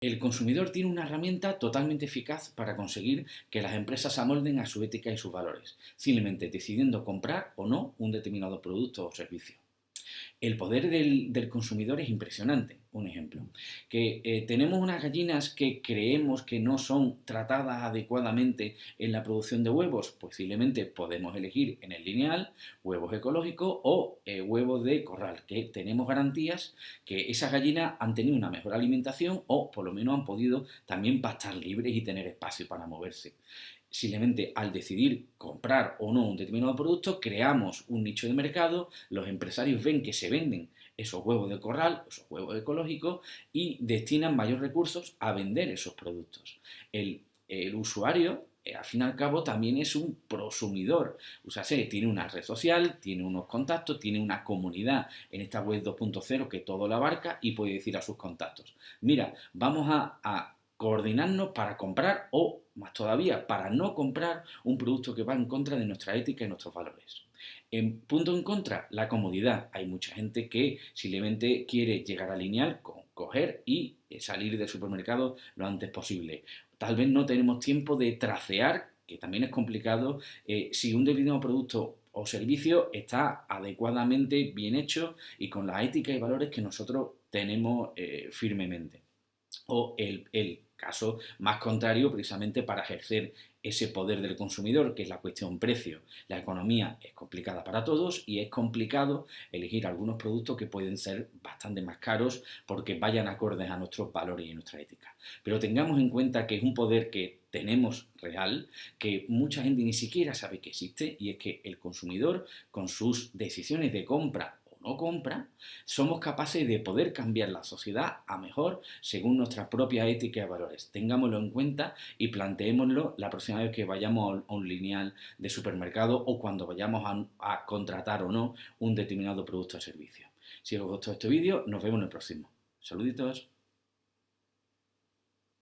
El consumidor tiene una herramienta totalmente eficaz para conseguir que las empresas amolden a su ética y sus valores, simplemente decidiendo comprar o no un determinado producto o servicio. El poder del, consumidor es impresionante. Un ejemplo, que eh, tenemos unas gallinas que creemos que no son tratadas adecuadamente en la producción de huevos, posiblemente podemos elegir en el lineal huevos ecológicos o eh, huevos de corral, que tenemos garantías que esas gallinas han tenido una mejor alimentación o por lo menos han podido también pastar libres y tener espacio para moverse. Simplemente al decidir comprar o no un determinado producto, creamos un nicho de mercado, los empresarios ven que se venden esos huevos de corral, esos huevos ecológicos y destinan mayores recursos a vender esos productos. El, usuario, eh, al fin y al cabo, también es un prosumidor. Sea, tiene una red social, tiene unos contactos, tiene una comunidad en esta web 2.0 que todo lo abarca y puede decir a sus contactos, mira, vamos a coordinarnos para comprar o, más todavía, para no comprar un producto que va en contra de nuestra ética y nuestros valores. En punto en contra, la comodidad. Hay mucha gente que simplemente quiere llegar a lineal, coger y eh, salir del supermercado lo antes posible. Tal vez no tenemos tiempo de tracear, que también es complicado, eh, si un determinado producto o servicio está adecuadamente bien hecho y con la ética y valores que nosotros tenemos eh, firmemente. O el Caso más contrario, precisamente para ejercer ese poder del consumidor, que es la cuestión precio. La economía es complicada para todos y es complicado elegir algunos productos que pueden ser bastante más caros porque vayan acordes a nuestros valores y nuestra ética. Pero tengamos en cuenta que es un poder que tenemos real, que mucha gente ni siquiera sabe que existe, y es que el consumidor, con sus decisiones de compra no compra, somos capaces de poder cambiar la sociedad a mejor según nuestra propia ética y valores. Tengámoslo en cuenta y planteémoslo la próxima vez que vayamos a un lineal de supermercado o cuando vayamos a, a contratar o no un determinado producto o servicio. Si os gustó este vídeo, nos vemos en el próximo. Saluditos.